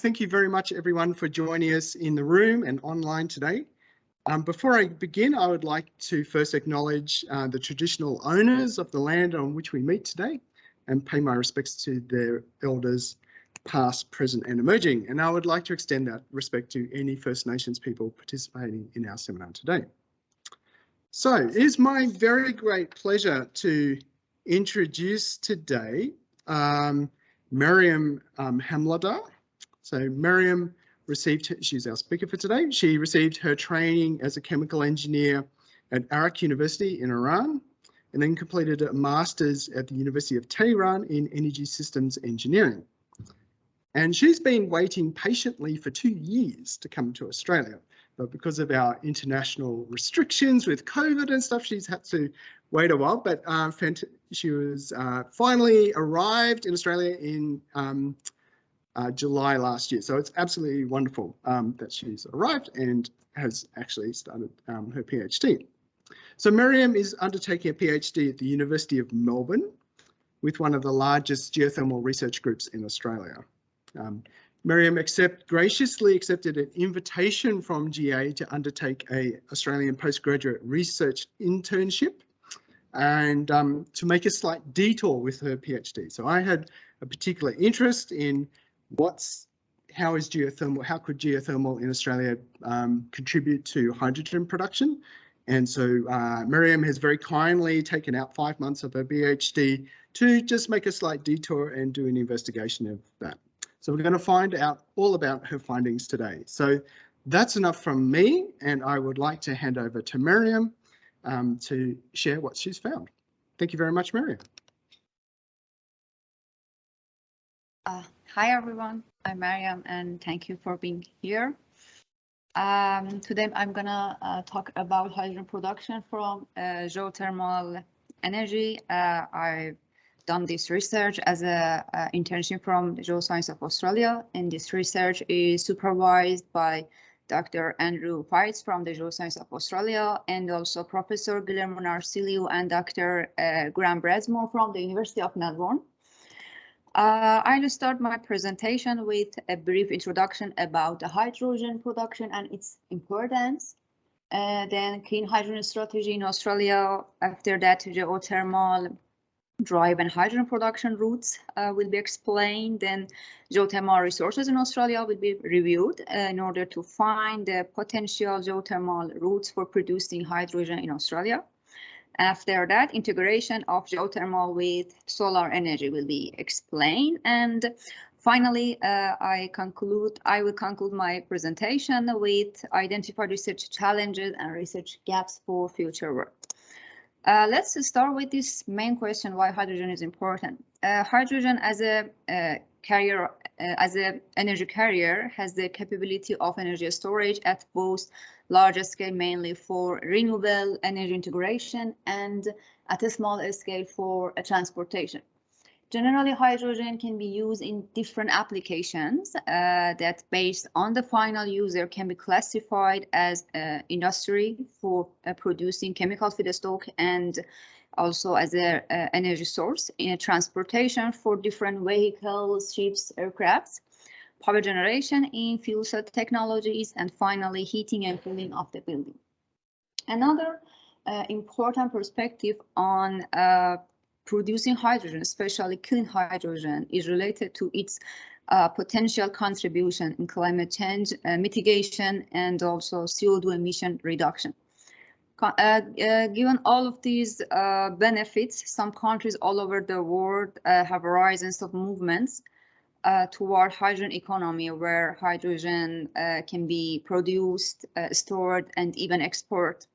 thank you very much everyone for joining us in the room and online today. Um, before I begin, I would like to first acknowledge uh, the traditional owners of the land on which we meet today and pay my respects to their elders past, present and emerging. And I would like to extend that respect to any First Nations people participating in our seminar today. So it is my very great pleasure to introduce today um, Miriam um. So Miriam received, she's our speaker for today. She received her training as a chemical engineer at Arak University in Iran and then completed a master's at the University of Tehran in energy systems engineering. And she's been waiting patiently for two years to come to Australia. But because of our international restrictions with COVID and stuff, she's had to wait a while. But uh, she was uh, finally arrived in Australia in um, uh, July last year. So it's absolutely wonderful um, that she's arrived and has actually started um, her PhD. So Miriam is undertaking a PhD at the University of Melbourne with one of the largest geothermal research groups in Australia. Um, Miriam accept, graciously accepted an invitation from GA to undertake a Australian postgraduate research internship and um, to make a slight detour with her PhD. So I had a particular interest in what's how is geothermal, how could geothermal in Australia um, contribute to hydrogen production? And so uh, Miriam has very kindly taken out five months of her PhD to just make a slight detour and do an investigation of that. So we're going to find out all about her findings today. So that's enough from me, and I would like to hand over to Miriam um, to share what she's found. Thank you very much, Miriam. Uh, hi, everyone. I'm Mariam, and thank you for being here. Um, today, I'm gonna uh, talk about hydrogen production from uh, geothermal energy. Uh, I've done this research as a, a internship from Geoscience of Australia, and this research is supervised by Dr. Andrew Feitz from the Geoscience of Australia, and also Professor Guillermo Narsilio and Dr. Uh, Graham Bradmore from the University of Melbourne. Uh, I'll start my presentation with a brief introduction about the hydrogen production and its importance. Uh, then clean hydrogen strategy in Australia. After that, geothermal drive and hydrogen production routes uh, will be explained. Then geothermal resources in Australia will be reviewed uh, in order to find the potential geothermal routes for producing hydrogen in Australia. After that, integration of geothermal with solar energy will be explained. And finally, uh, I conclude. I will conclude my presentation with identify research challenges and research gaps for future work. Uh, let's start with this main question, why hydrogen is important. Uh, hydrogen as a uh, carrier, as an energy carrier has the capability of energy storage at both larger scale, mainly for renewable energy integration and at a small scale for uh, transportation. Generally, hydrogen can be used in different applications uh, that based on the final user can be classified as uh, industry for uh, producing chemical feedstock and also as an energy source in transportation for different vehicles, ships, aircrafts, power generation in fuel cell technologies, and finally heating and cooling of the building. Another uh, important perspective on uh, producing hydrogen, especially clean hydrogen, is related to its uh, potential contribution in climate change uh, mitigation and also CO2 emission reduction. Uh, uh, given all of these uh, benefits, some countries all over the world have horizons of movements toward hydrogen economy where hydrogen can be produced, stored, and even export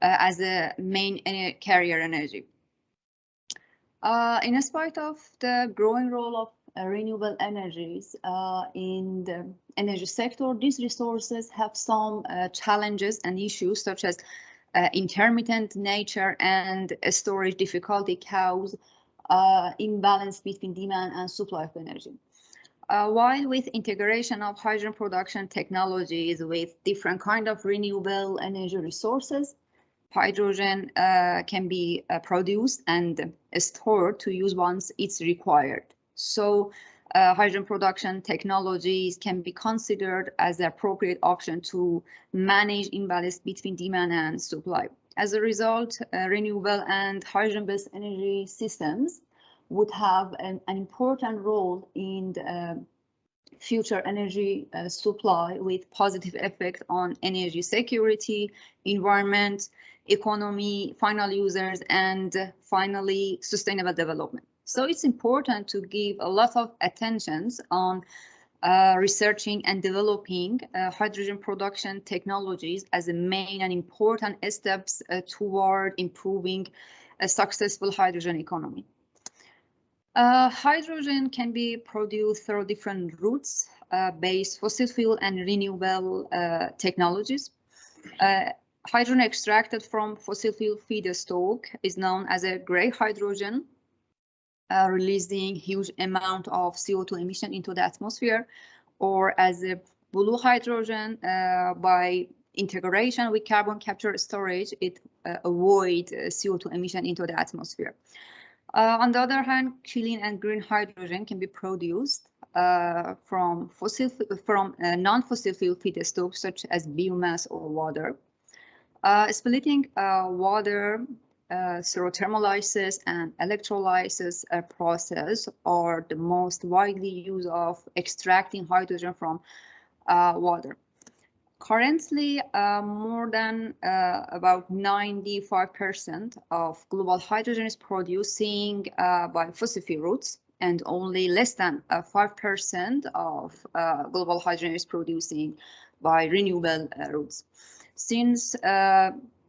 as a main carrier energy. Uh, in spite of the growing role of uh, renewable energies uh, in the energy sector, these resources have some challenges and issues such as uh, intermittent nature and storage difficulty cause uh, imbalance between demand and supply of energy. while with integration of hydrogen production technologies with different kind of renewable energy resources, hydrogen uh, can be uh, produced and stored to use once it's required. So uh, hydrogen production technologies can be considered as the appropriate option to manage imbalance between demand and supply. As a result, uh, renewable and hydrogen-based energy systems would have an, an important role in uh, future energy uh, supply with positive effect on energy security, environment, economy, final users, and finally sustainable development. So it's important to give a lot of attentions on uh, researching and developing uh, hydrogen production technologies as a main and important steps uh, toward improving a successful hydrogen economy. Uh, hydrogen can be produced through different routes uh, based fossil fuel and renewable uh, technologies. hydrogen extracted from fossil fuel feedstock is known as a gray hydrogen uh, releasing huge amount of CO2 emission into the atmosphere or as a blue hydrogen uh, by integration with carbon capture storage, it uh, avoid CO2 emission into the atmosphere. Uh, on the other hand, clean and green hydrogen can be produced uh, from fossil from uh, non-fossil fuel feedstocks such as biomass or water. splitting water uh, and electrolysis uh, process are the most widely used of extracting hydrogen from uh, water. Currently, uh, more than uh, about 95% of global hydrogen is producing uh, by fossil fuel routes, and only less than 5% of global hydrogen is producing by renewable routes. Since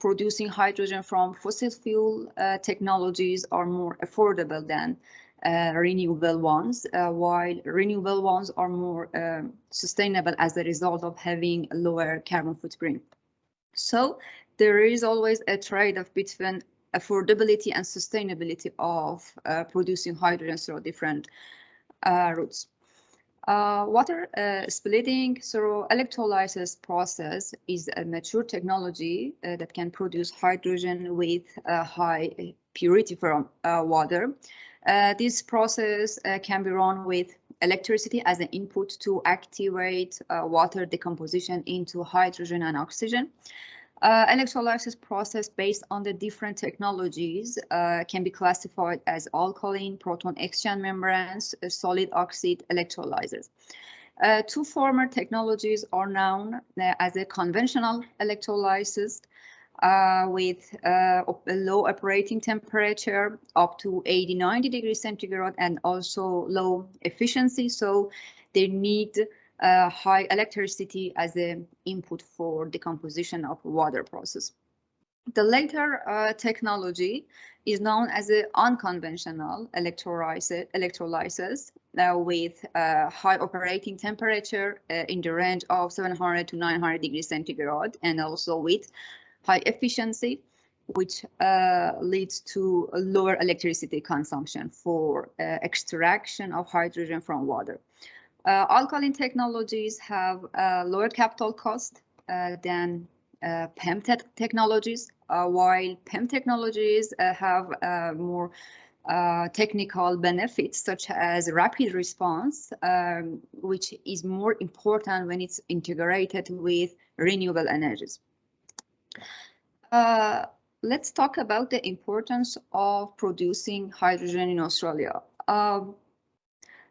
producing hydrogen from fossil fuel uh, technologies are more affordable than uh, renewable ones, uh, while renewable ones are more um, sustainable as a result of having a lower carbon footprint. So there is always a trade-off between affordability and sustainability of uh, producing hydrogen through different uh, routes. Uh, water uh, splitting through electrolysis process is a mature technology uh, that can produce hydrogen with high purity from uh, water. Uh, this process uh, can be run with electricity as an input to activate water decomposition into hydrogen and oxygen. Uh, electrolysis process based on the different technologies uh, can be classified as alkaline, proton exchange membranes, uh, solid oxide electrolyzers. Uh, two former technologies are known uh, as a conventional electrolysis uh, with a low operating temperature up to 80, 90 degrees centigrade and also low efficiency. So they need uh, high electricity as an input for decomposition of water process. The later uh, technology is known as unconventional electrolysis, electrolysis uh, with uh, high operating temperature uh, in the range of 700 to 900 degrees centigrade and also with high efficiency which uh, leads to lower electricity consumption for uh, extraction of hydrogen from water. Uh, alkaline technologies have a lower capital cost uh, than uh, PEM te technologies, while PEM technologies have more uh, technical benefits such as rapid response, um, which is more important when it's integrated with renewable energies. Uh, let's talk about the importance of producing hydrogen in Australia. Uh,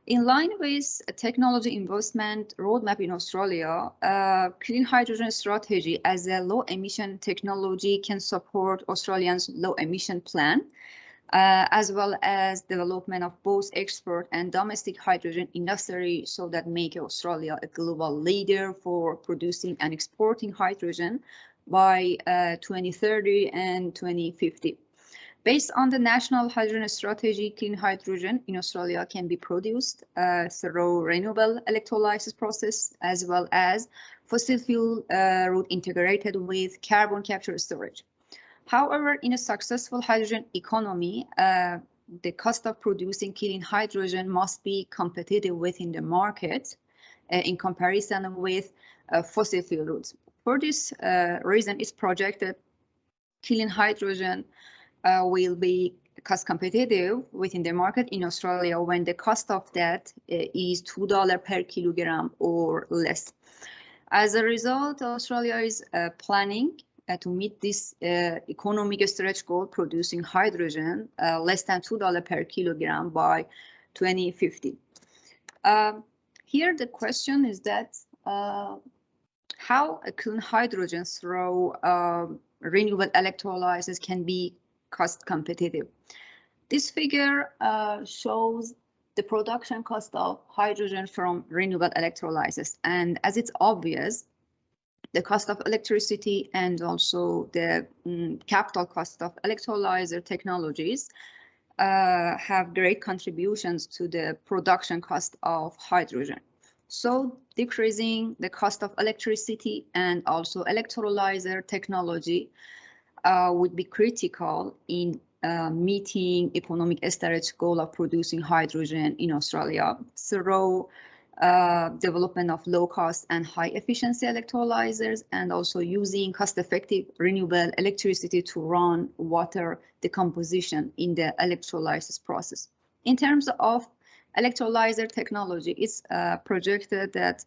in line with technology investment roadmap in Australia, uh, clean hydrogen strategy as a low emission technology can support Australians' low emission plan, uh, as well as development of both export and domestic hydrogen industry so that make Australia a global leader for producing and exporting hydrogen by uh, 2030 and 2050. Based on the National Hydrogen Strategy, clean hydrogen in Australia can be produced uh, through renewable electrolysis process as well as fossil fuel uh, route integrated with carbon capture storage. However, in a successful hydrogen economy, uh, the cost of producing clean hydrogen must be competitive within the market uh, in comparison with uh, fossil fuel routes. For this uh, reason, it's projected clean hydrogen uh, will be cost competitive within the market in Australia when the cost of that uh, is $2 per kilogram or less. As a result, Australia is uh, planning uh, to meet this uh, economic stretch goal producing hydrogen uh, less than $2 per kilogram by 2050. Um, here the question is that uh, how clean hydrogen through um, renewable electrolysis can be cost competitive. This figure uh, shows the production cost of hydrogen from renewable electrolysis. And as it's obvious, the cost of electricity and also the um, capital cost of electrolyzer technologies uh, have great contributions to the production cost of hydrogen. So decreasing the cost of electricity and also electrolyzer technology uh, would be critical in uh, meeting economic storage goal of producing hydrogen in Australia through uh, development of low cost and high efficiency electrolyzers and also using cost effective renewable electricity to run water decomposition in the electrolysis process. In terms of electrolyzer technology, it's uh, projected that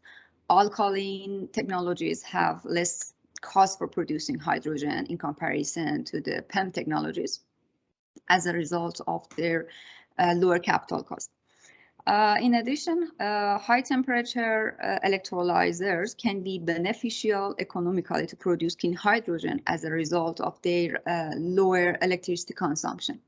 alkaline technologies have less cost for producing hydrogen in comparison to the PEM technologies as a result of their uh, lower capital cost. Uh, in addition, uh, high temperature uh, electrolyzers can be beneficial economically to produce clean hydrogen as a result of their uh, lower electricity consumption.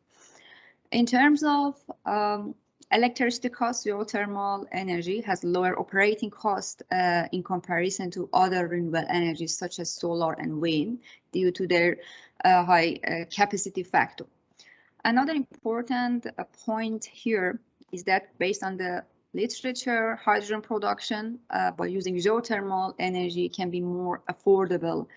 In terms of um, electricity cost, geothermal energy has lower operating cost uh, in comparison to other renewable energies such as solar and wind due to their uh, high capacity factor. Another important point here is that based on the literature, hydrogen production uh, by using geothermal energy can be more affordable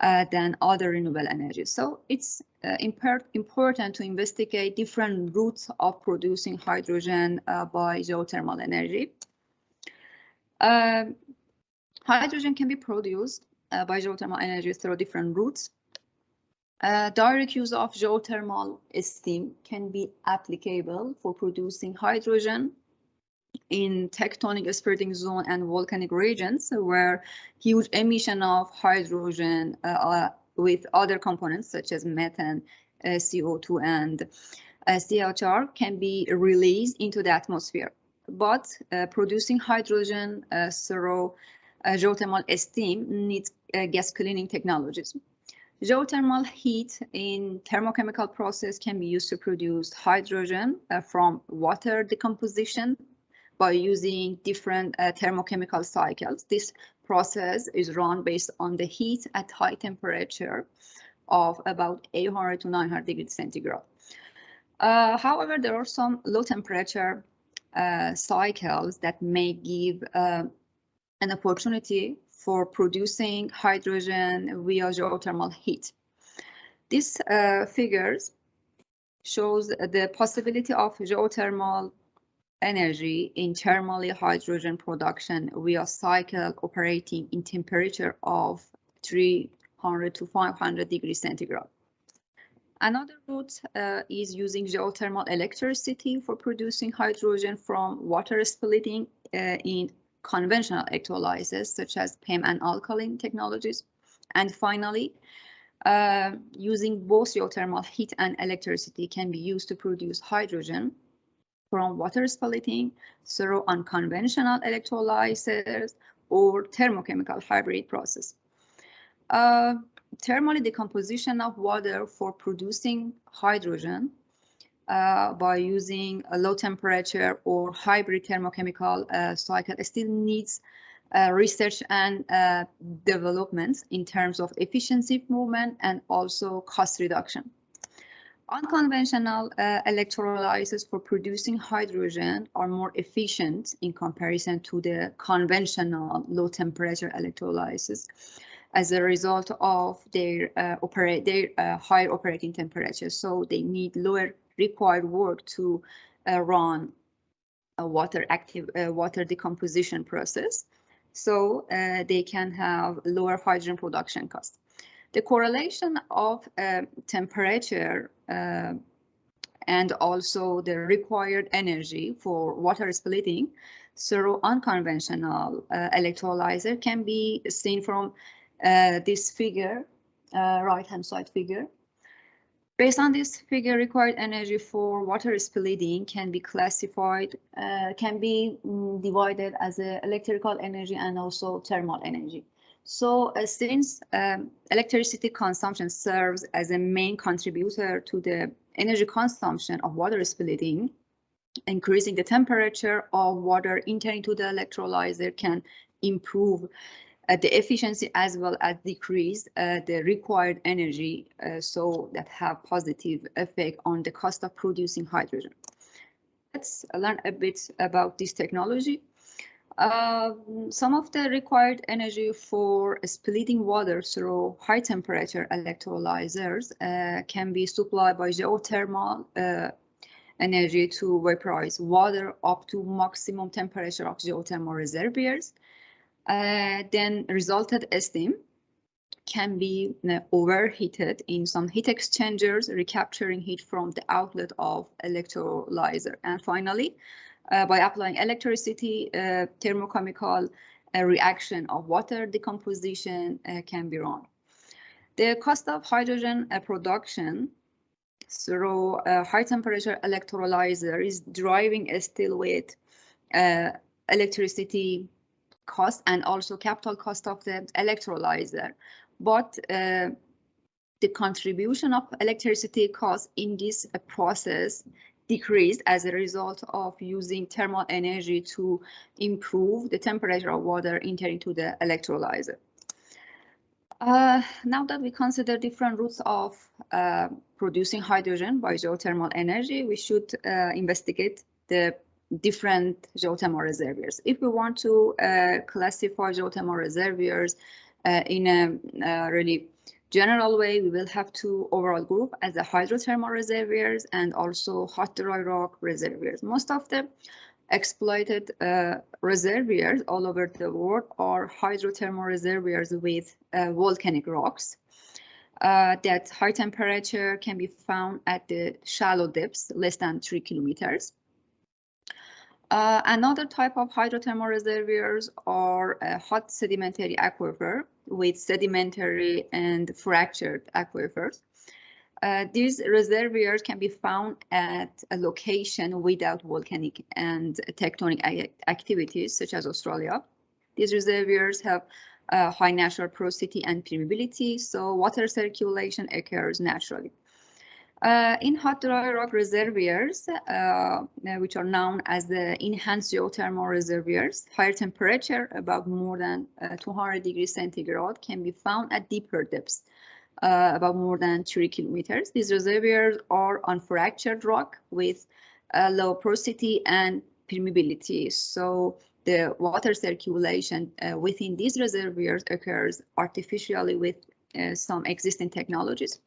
uh, than other renewable energies. So it's uh, important to investigate different routes of producing hydrogen uh, by geothermal energy. Uh, hydrogen can be produced uh, by geothermal energy through different routes. Uh, direct use of geothermal steam can be applicable for producing hydrogen in tectonic spreading zone and volcanic regions where huge emission of hydrogen uh, uh, with other components such as methane, uh, CO2 and uh, CHR can be released into the atmosphere. But uh, producing hydrogen through geothermal steam needs gas cleaning technologies. Geothermal heat in thermochemical process can be used to produce hydrogen uh, from water decomposition by using different uh, thermochemical cycles. This process is run based on the heat at high temperature of about 800 to 900 degrees centigrade. Uh, however, there are some low temperature uh, cycles that may give uh, an opportunity for producing hydrogen via geothermal heat. This uh, figures shows the possibility of geothermal energy in thermally hydrogen production via cycle operating in temperature of 300 to 500 degrees centigrade. Another route uh, is using geothermal electricity for producing hydrogen from water splitting uh, in conventional electrolyzers such as PEM and alkaline technologies. And finally, uh, using both geothermal heat and electricity can be used to produce hydrogen from water splitting through unconventional electrolyzers or thermochemical hybrid process. Uh, decomposition of water for producing hydrogen uh, by using a low temperature or hybrid thermochemical uh, cycle still needs uh, research and uh, development in terms of efficiency movement and also cost reduction. Unconventional uh, for producing hydrogen are more efficient in comparison to the conventional low temperature electrolyzers as a result of their uh, operate their uh, high operating temperature. So they need lower required work to uh, run a water active uh, water decomposition process. So uh, they can have lower hydrogen production cost. The correlation of uh, temperature uh, and also the required energy for water splitting through unconventional uh, electrolyzer can be seen from uh, this figure, uh, right-hand side figure. Based on this figure, required energy for water splitting can be classified, uh, can be mm, divided as electrical energy and also thermal energy. So uh, since um, electricity consumption serves as a main contributor to the energy consumption of water splitting, increasing the temperature of water entering to the electrolyzer can improve uh, the efficiency as well as decrease uh, the required energy uh, so that have positive effect on the cost of producing hydrogen. Let's learn a bit about this technology. Um, some of the required energy for splitting water through high temperature electrolyzers uh, can be supplied by geothermal uh, energy to vaporize water up to maximum temperature of geothermal reservoirs. Uh, then resulted steam can be uh, overheated in some heat exchangers, recapturing heat from the outlet of electrolyzer. And finally, by applying electricity, uh, thermochemical uh, reaction of water decomposition can be run. The cost of hydrogen production through a high temperature electrolyzer is driving a still with uh, electricity cost and also capital cost of the electrolyzer. But uh, the contribution of electricity cost in this uh, process decreased as a result of using thermal energy to improve the temperature of water entering to the electrolyzer. Uh, now that we consider different routes of uh, producing hydrogen by geothermal energy, we should uh, investigate the different geothermal reservoirs. If we want to uh, classify geothermal reservoirs uh, in a uh, really general way, we will have two overall group as the hydrothermal reservoirs and also hot dry rock reservoirs. Most of the exploited uh, reservoirs all over the world are hydrothermal reservoirs with uh, volcanic rocks. Uh, that high temperature can be found at the shallow depths, less than three kilometers. Uh, another type of hydrothermal reservoirs are hot sedimentary aquifer with sedimentary and fractured aquifers. Uh, these reservoirs can be found at a location without volcanic and tectonic activities, such as Australia. These reservoirs have uh, high natural porosity and permeability, so water circulation occurs naturally. Uh, in hot dry rock reservoirs, uh, uh, which are known as the enhanced geothermal reservoirs, higher temperature above more than uh, 200 degrees centigrade can be found at deeper depths, uh, about more than 3 kilometers. These reservoirs are on fractured rock with low porosity and permeability. So the water circulation uh, within these reservoirs occurs artificially with some existing technologies.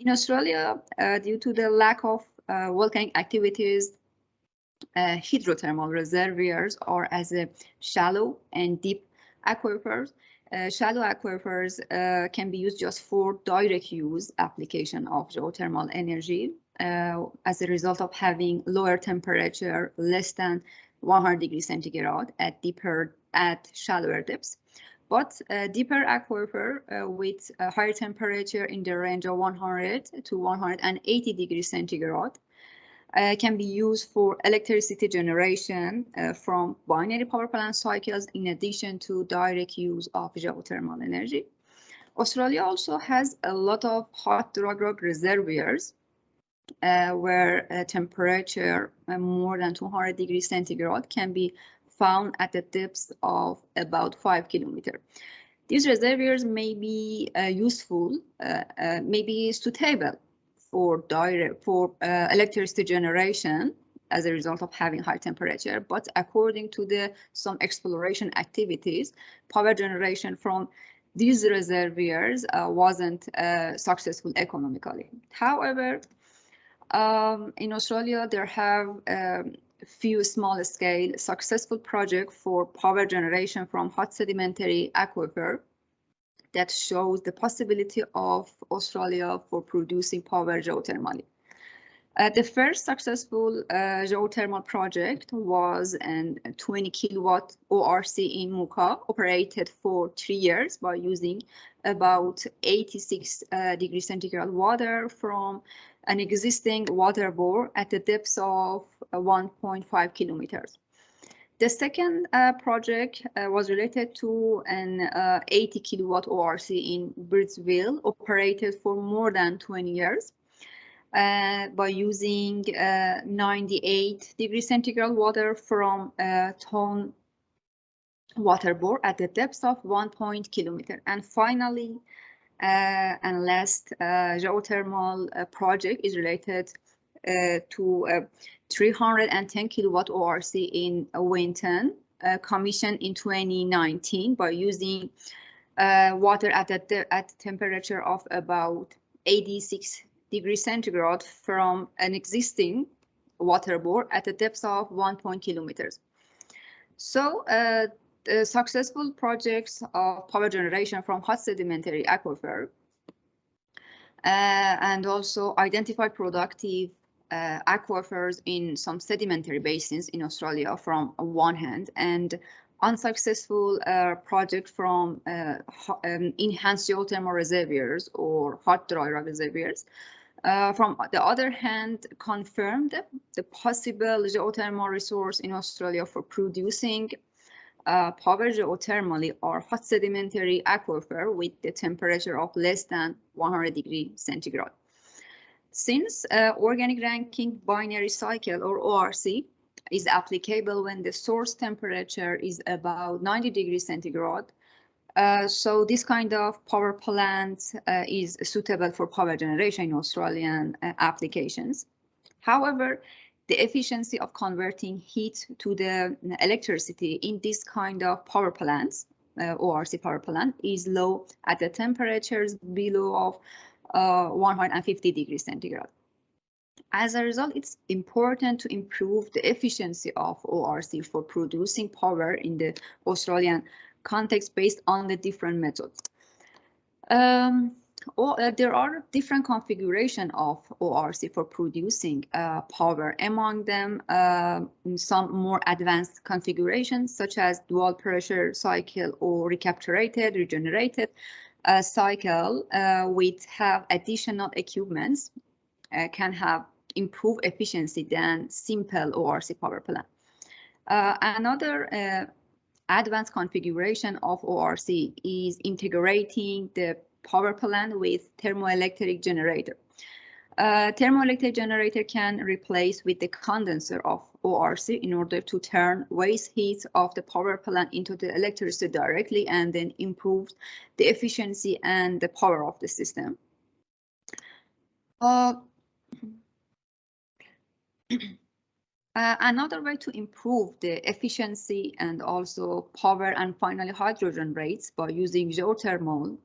In Australia, uh, due to the lack of uh, volcanic activities, uh, hydrothermal reservoirs are as a shallow and deep aquifers. Uh, shallow aquifers uh, can be used just for direct use application of geothermal energy uh, as a result of having lower temperature, less than 100 degrees centigrade at deeper, at shallower depths but a deeper aquifer uh, with a higher temperature in the range of 100 to 180 degrees centigrade uh, can be used for electricity generation uh, from binary power plant cycles in addition to direct use of geothermal energy. Australia also has a lot of hot dry rock reservoirs uh, where a temperature uh, more than 200 degrees centigrade can be found at a depth of about five kilometers. These reservoirs may be uh, useful, uh, uh, maybe suitable for direct for uh, electricity generation as a result of having high temperature. But according to the some exploration activities, power generation from these reservoirs uh, wasn't uh, successful economically. However, um, in Australia, there have um, few small scale successful projects for power generation from hot sedimentary aquifer that shows the possibility of Australia for producing power geothermally. Uh, the first successful uh, geothermal project was an 20 kilowatt ORC in Mulka, operated for three years by using about 86 uh, degrees centigrade water from an existing water bore at the depth of uh, 1.5 kilometers. The second uh, project uh, was related to an 80 kilowatt ORC in Birdsville, operated for more than 20 years uh, by using uh, 98 degrees centigrade water from a Thon water bore at the depth of 1 point kilometer. And finally, uh, and last uh, geothermal uh, project is related uh, to a 310 kilowatt ORC in Winton, commissioned in 2019 by using water at a at temperature of about 86 degrees centigrade from an existing water bore at a depth of 1 kilometers. So uh, the successful projects of power generation from hot sedimentary aquifer uh, and also identify productive uh, aquifers in some sedimentary basins in Australia from one hand and unsuccessful uh, project from uh, um, enhanced geothermal reservoirs or hot dry reservoirs. Uh, from the other hand, confirmed the possible geothermal resource in Australia for producing uh, power geothermally or hot sedimentary aquifer with the temperature of less than 100 degree centigrade. Since uh, organic Rankine binary cycle or ORC is applicable when the source temperature is about 90 degrees centigrade, uh, so this kind of power plant uh, is suitable for power generation in Australian uh, applications. However, the efficiency of converting heat to the electricity in this kind of power plants, uh, ORC power plant, is low at the temperatures below of uh, 150 degrees centigrade. As a result, it's important to improve the efficiency of ORC for producing power in the Australian context based on the different methods. Um, or, uh, there are different configuration of ORC for producing uh, power. Among them, uh, some more advanced configurations such as dual pressure cycle or recapitulated, regenerated uh, cycle uh, with have additional equipments uh, can have improved efficiency than simple ORC power plant. another advanced configuration of ORC is integrating the power plant with thermoelectric generator. Uh, thermoelectric generator can replace with the condenser of ORC in order to turn waste heat of the power plant into the electricity directly and then improve the efficiency and the power of the system. Uh, Uh, another way to improve the efficiency and also power and finally hydrogen rates by using geothermal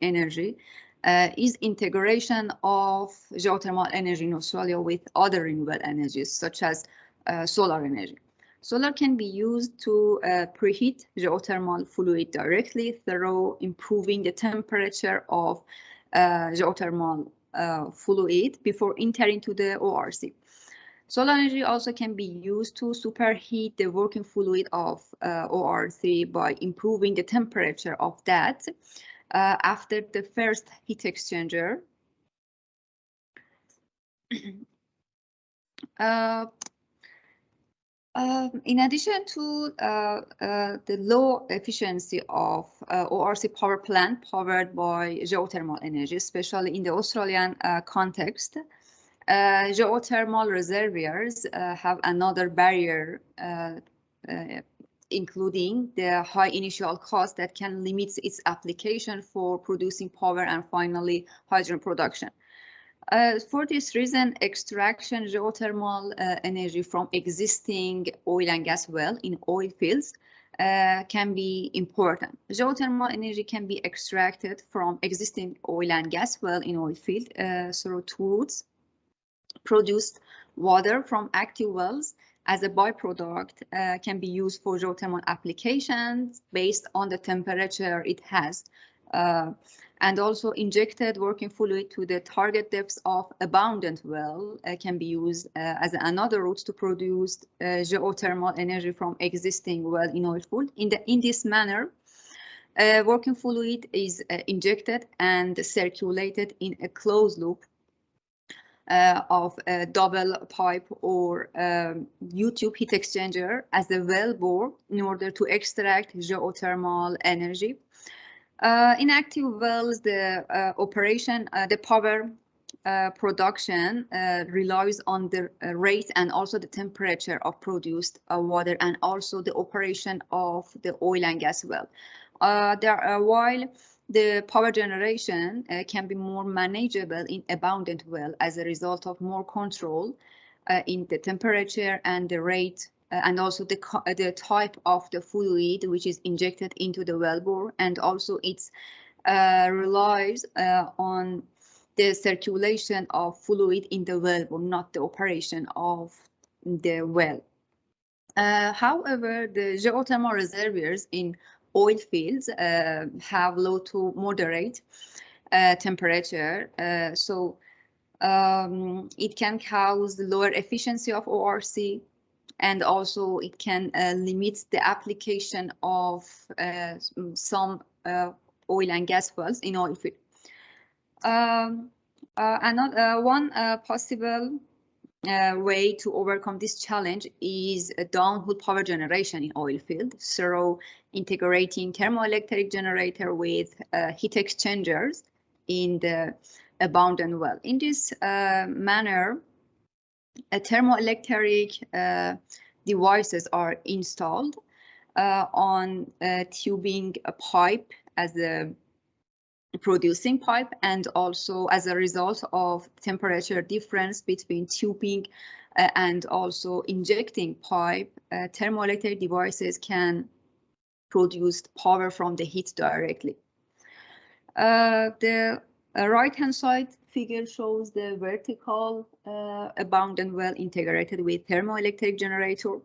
energy uh, is integration of geothermal energy in Australia with other renewable energies such as uh, solar energy. Solar can be used to uh, preheat geothermal fluid directly through improving the temperature of uh, geothermal uh, fluid before entering to the ORC. Solar energy also can be used to superheat the working fluid of uh, ORC by improving the temperature of that uh, after the first heat exchanger. uh, uh, in addition to uh, uh, the low efficiency of uh, ORC power plant powered by geothermal energy, especially in the Australian context, uh, geothermal reservoirs uh, have another barrier, uh, including the high initial cost that can limit its application for producing power and finally hydrogen production. Uh, for this reason, extraction geothermal uh, energy from existing oil and gas well in oil fields uh, can be important. Geothermal energy can be extracted from existing oil and gas well in oil field through two routes produced water from active wells as a byproduct uh, can be used for geothermal applications based on the temperature it has uh, and also injected working fluid to the target depths of abundant well uh, can be used uh, as another route to produce uh, geothermal energy from existing well in oil field. In, the, in this manner, uh, working fluid is injected and circulated in a closed loop of a double pipe or um, U-tube heat exchanger as a well bore in order to extract geothermal energy. Uh, in active wells, the uh, operation, uh, the power uh, production uh, relies on the rate and also the temperature of produced water and also the operation of the oil and gas well. there, are while the power generation uh, can be more manageable in abundant well as a result of more control uh, in the temperature and the rate uh, and also the, the type of the fluid which is injected into the wellbore and also it uh, relies uh, on the circulation of fluid in the wellbore, not the operation of the well. Uh, however, the geothermal reservoirs in oil fields uh, have low to moderate uh, temperature. Uh, so um, it can cause lower efficiency of ORC and also it can uh, limit the application of uh, some uh, oil and gas wells in oil field. Um, another one possible uh, way to overcome this challenge is a downhole power generation in oil field. So integrating thermoelectric generator with uh, heat exchangers in the abundant well. In this uh, manner, a thermoelectric uh, devices are installed uh, on tubing a pipe as a producing pipe and also as a result of temperature difference between tubing uh, and also injecting pipe, uh, thermoelectric devices can produce power from the heat directly. Uh, the uh, right hand side figure shows the vertical uh, abundant well integrated with thermoelectric generator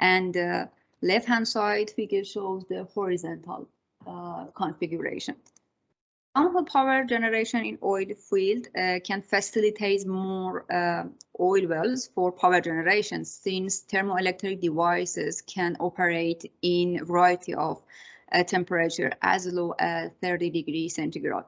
and the left hand side figure shows the horizontal uh, configuration. Downhole power generation in oil field uh, can facilitate more uh, oil wells for power generation since thermoelectric devices can operate in a variety of uh, temperature as low as 30 degrees centigrade.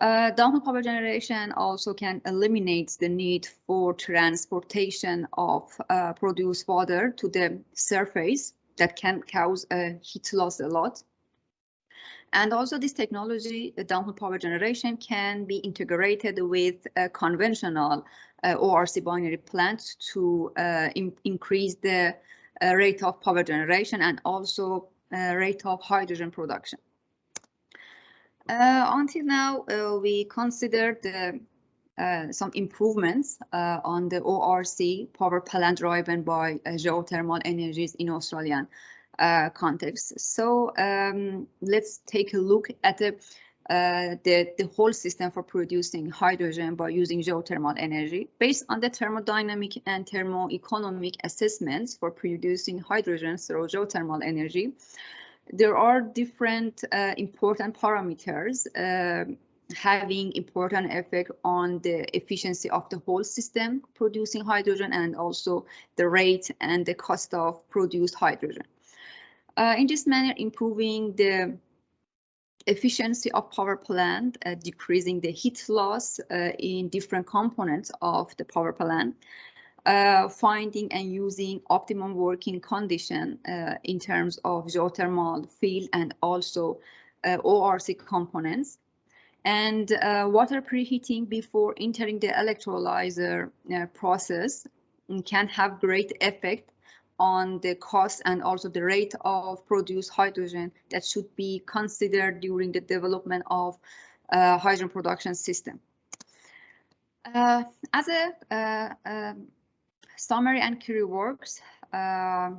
Uh, power generation also can eliminate the need for transportation of uh, produced water to the surface that can cause a heat loss a lot. And also this technology, the downhole power generation can be integrated with a conventional uh, ORC binary plants to uh, in increase the uh, rate of power generation and also uh, rate of hydrogen production. Uh, until now, uh, we considered some improvements on the ORC power plant driven by geothermal energies in Australian uh, context. So um, let's take a look at the, uh, the, the whole system for producing hydrogen by using geothermal energy. Based on the thermodynamic and thermoeconomic assessments for producing hydrogen through geothermal energy, there are different uh, important parameters uh, having important effect on the efficiency of the whole system producing hydrogen and also the rate and the cost of produced hydrogen. Uh, in this manner, improving the efficiency of power plant, uh, decreasing the heat loss uh, in different components of the power plant, uh, finding and using optimum working condition uh, in terms of geothermal field and also uh, ORC components, and water preheating before entering the electrolyzer process can have great effect on the cost and also the rate of produced hydrogen that should be considered during the development of uh, hydrogen production system. Uh, as a uh, um, summary and key works, uh,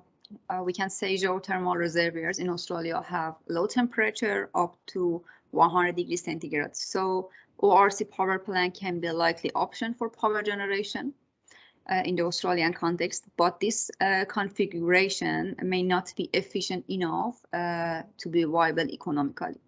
uh, we can say geothermal reservoirs in Australia have low temperature up to 100 degrees centigrade. So ORC power plant can be a likely option for power generation uh, in the Australian context, but this uh, configuration may not be efficient enough uh, to be viable economically.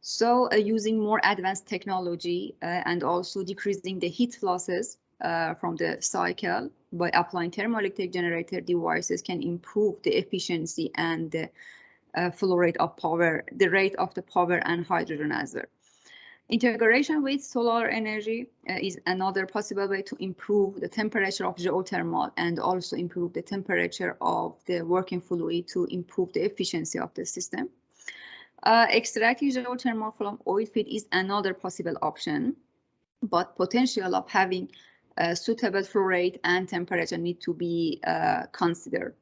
So uh, using more advanced technology uh, and also decreasing the heat losses uh, from the cycle by applying thermoelectric generator devices can improve the efficiency and the flow rate of power, the rate of the power and hydrogen as well. Integration with solar energy uh, is another possible way to improve the temperature of geothermal and also improve the temperature of the working fluid to improve the efficiency of the system. Uh, extracting geothermal from oil field is another possible option, but potential of having a suitable flow rate and temperature need to be uh, considered.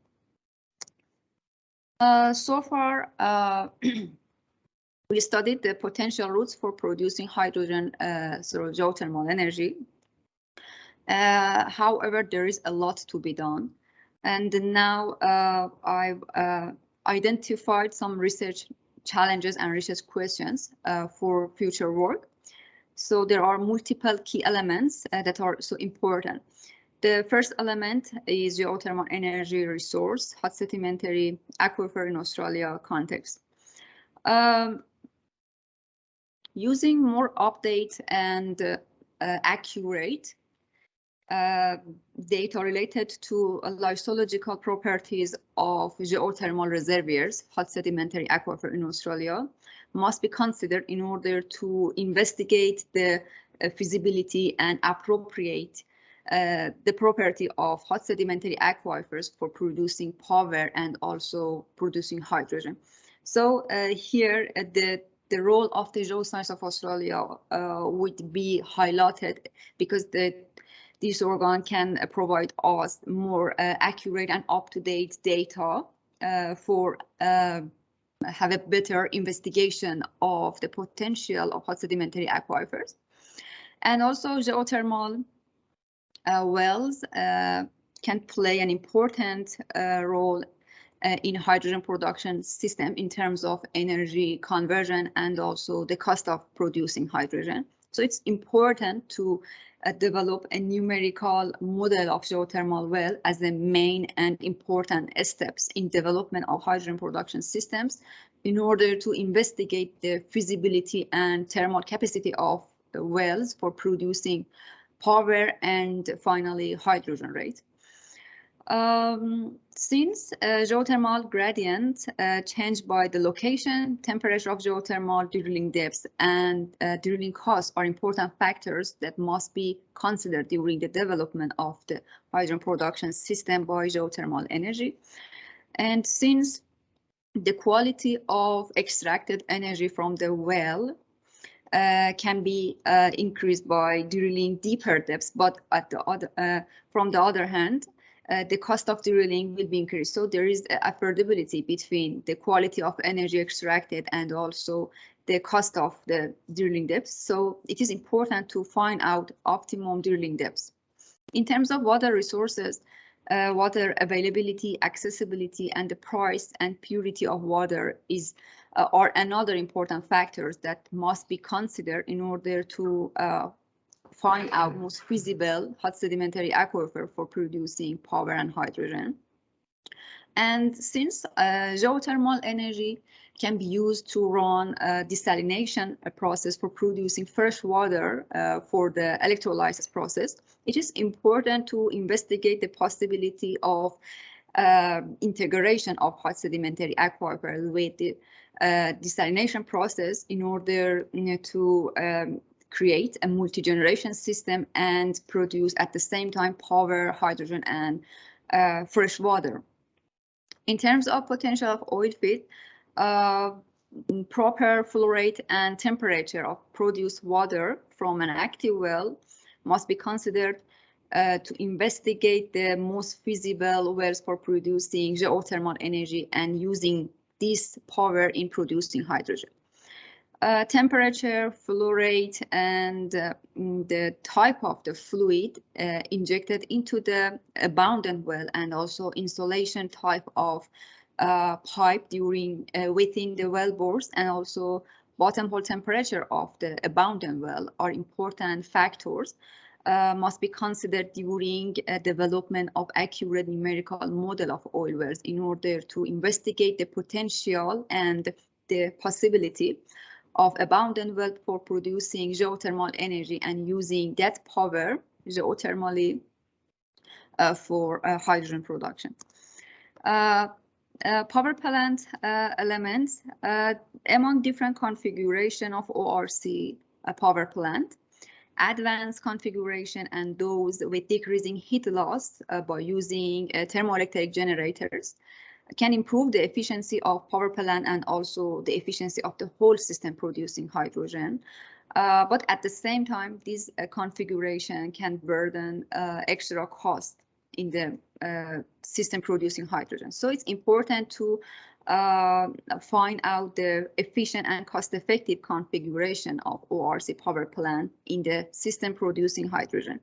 Uh, so far, uh, we studied the potential routes for producing hydrogen through geothermal energy. Uh, however, there is a lot to be done. And now uh, I've uh, identified some research challenges and research questions for future work. So there are multiple key elements uh, that are so important. The first element is geothermal energy resource, hot sedimentary aquifer in Australia context. Um, using more update and uh, uh, accurate uh, data related to lithological properties of geothermal reservoirs, hot sedimentary aquifer in Australia, must be considered in order to investigate the uh, feasibility and appropriate uh, the property of hot sedimentary aquifers for producing power and also producing hydrogen. So uh, here uh, the the role of the Geoscience of Australia uh, would be highlighted because the this organ can uh, provide us more uh, accurate and up-to-date data uh, for uh, have a better investigation of the potential of hot sedimentary aquifers. And also geothermal uh, wells uh, can play an important role uh, in hydrogen production system in terms of energy conversion and also the cost of producing hydrogen. So it's important to uh, develop a numerical model of geothermal well as the main and important steps in development of hydrogen production systems in order to investigate the feasibility and thermal capacity of the wells for producing power and finally hydrogen rate. Um, since uh, geothermal gradient uh, changed by the location, temperature of geothermal drilling depths, and uh, drilling costs are important factors that must be considered during the development of the hydrogen production system by geothermal energy. And since the quality of extracted energy from the well uh, can be uh, increased by drilling deeper depths, but at the other, uh, from the other hand, uh, the cost of drilling will be increased. So there is affordability between the quality of energy extracted and also the cost of the drilling depths. So it is important to find out optimum drilling depths. In terms of water resources, uh, water availability, accessibility, and the price and purity of water is uh, are another important factors that must be considered in order to uh, find out most feasible hot sedimentary aquifer for producing power and hydrogen. And since uh, geothermal energy can be used to run a desalination process for producing fresh water uh, for the electrolysis process, it is important to investigate the possibility of uh, integration of hot sedimentary aquifer with the uh, desalination process in order you know, to um, create a multi-generation system and produce at the same time power, hydrogen, and uh, fresh water. In terms of potential of oil field, uh, proper flow rate and temperature of produced water from an active well must be considered uh, to investigate the most feasible wells for producing geothermal energy and using this power in producing hydrogen uh, temperature, flow rate, and uh, mm, the type of the fluid uh, injected into the abandoned well, and also installation type of uh, pipe during uh, within the well bores, and also bottom hole temperature of the abandoned well are important factors. Uh, must be considered during development of accurate numerical model of oil wells in order to investigate the potential and the possibility of abundant wealth for producing geothermal energy and using that power geothermally uh, for uh, hydrogen production. Uh, uh power plant uh, elements among different configuration of ORC power plant advanced configuration and those with decreasing heat loss uh, by using uh, thermoelectric generators can improve the efficiency of power plant and also the efficiency of the whole system producing hydrogen. Uh, but at the same time, this uh, configuration can burden uh, extra cost in the uh, system producing hydrogen. So it's important to uh, find out the efficient and cost-effective configuration of ORC power plant in the system producing hydrogen.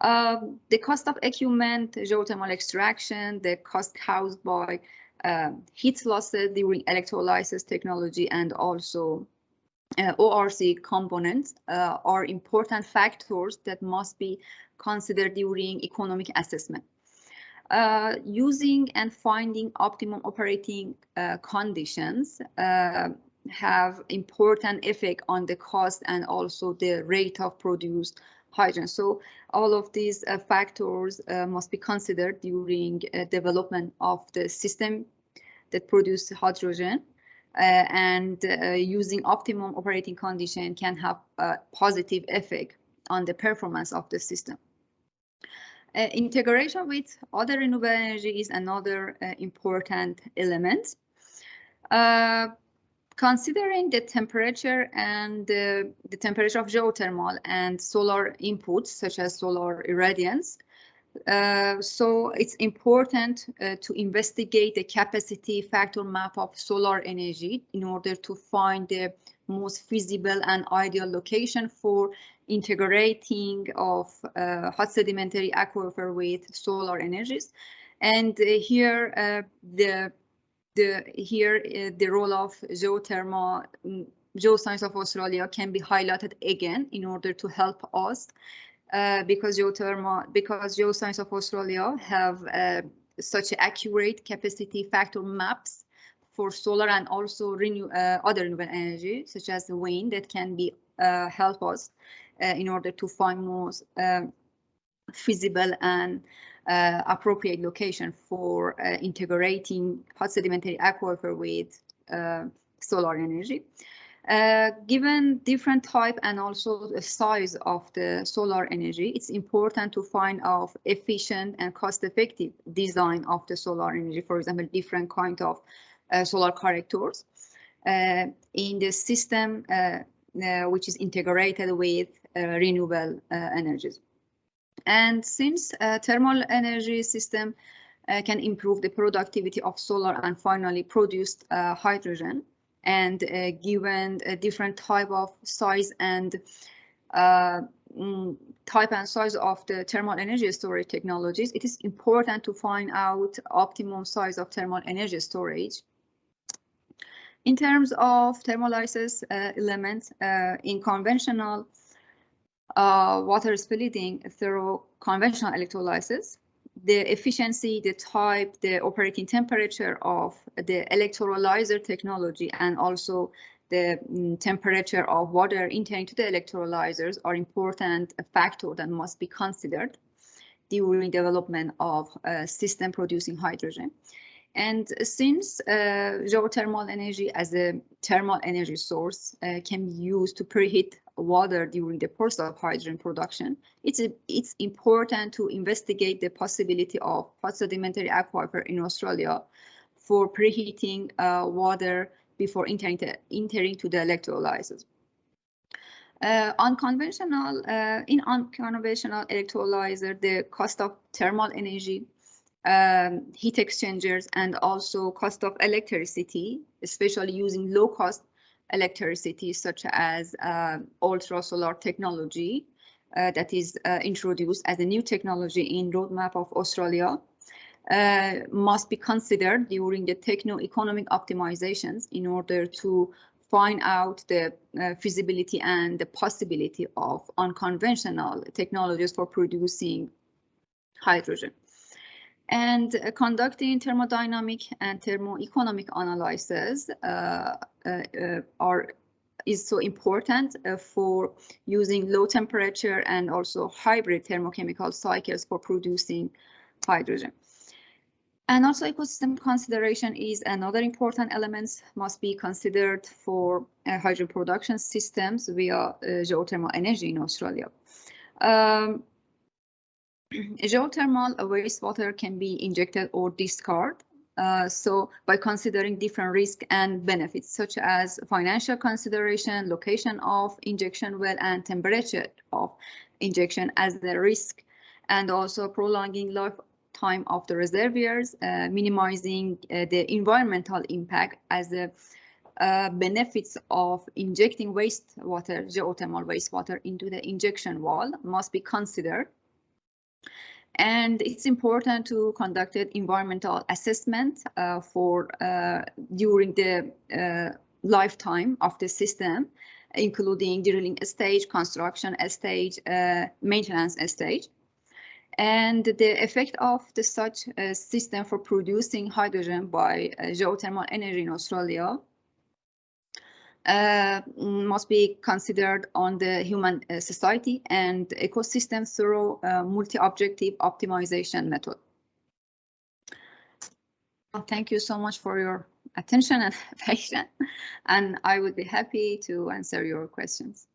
Uh, the cost of equipment, geothermal extraction, the cost caused by uh, heat losses during electrolysis technology and also uh, ORC components uh, are important factors that must be considered during economic assessment. Uh, using and finding optimum operating uh, conditions uh, have important effect on the cost and also the rate of produced hydrogen. So all of these uh, factors uh, must be considered during development of the system that produce hydrogen. and using optimum operating condition can have a positive effect on the performance of the system. Uh, integration with other renewable energy is another uh, important element. Considering the temperature and the temperature of geothermal and solar inputs, such as solar irradiance, uh, so it's important uh, to investigate the capacity factor map of solar energy in order to find the most feasible and ideal location for integrating of uh, hot sedimentary aquifer with solar energies. And uh, here uh, the the here uh, the role of geothermal mm, geoscience of Australia can be highlighted again in order to help us uh, because geothermal because geoscience of Australia have uh, such accurate capacity factor maps for solar and also renew other renewable energy such as the wind that can be help us uh, in order to find more feasible and uh, appropriate location for uh, integrating hot sedimentary aquifer with solar energy. Uh, given different type and also the size of the solar energy, it's important to find out efficient and cost-effective design of the solar energy. For example, different kind of uh, solar collectors uh, in the system, which is integrated with uh, renewable uh, energies. And since uh, thermal energy system can improve the productivity of solar and finally produced hydrogen, and given a different type of size and mm, type and size of the thermal energy storage technologies, it is important to find out optimum size of thermal energy storage. In terms of thermolysis uh, elements uh, in conventional uh, water splitting through conventional electrolysis, the efficiency, the type, the operating temperature of the electrolyzer technology, and also the mm, temperature of water entering to the electrolyzers are important factors that must be considered during development of a system producing hydrogen. And since uh, geothermal energy as a thermal energy source uh, can be used to preheat water during the process of hydrogen production, it's, a, it's important to investigate the possibility of sedimentary aquifer in Australia for preheating uh, water before entering, to, entering to the electrolyzers. Uh, unconventional, uh, in unconventional electrolyzer, the cost of thermal energy, um, heat exchangers, and also cost of electricity, especially using low cost electricity such as uh, ultra solar technology uh, that is uh, introduced as a new technology in roadmap of Australia uh, must be considered during the techno-economic optimizations in order to find out the uh, feasibility and the possibility of unconventional technologies for producing hydrogen and uh, conducting thermodynamic and thermoeconomic analysis uh, uh, are is so important uh, for using low temperature and also hybrid thermochemical cycles for producing hydrogen. And also ecosystem consideration is another important element must be considered for uh, hydrogen production systems via uh, geothermal energy in Australia. Um, geothermal wastewater can be injected or discarded. Uh, so by considering different risks and benefits, such as financial consideration, location of injection well, and temperature of injection as the risk, and also prolonging lifetime of the reservoirs, uh, minimizing uh, the environmental impact as the uh, benefits of injecting wastewater, geothermal wastewater into the injection wall must be considered and it's important to conduct an environmental assessment uh, for uh, during the uh, lifetime of the system, including drilling stage, construction stage, uh, maintenance stage. And the effect of the such uh, system for producing hydrogen by uh, geothermal energy in Australia uh, must be considered on the human uh, society and ecosystem through multi-objective optimization method. Well, thank you so much for your attention and patience, and I would be happy to answer your questions.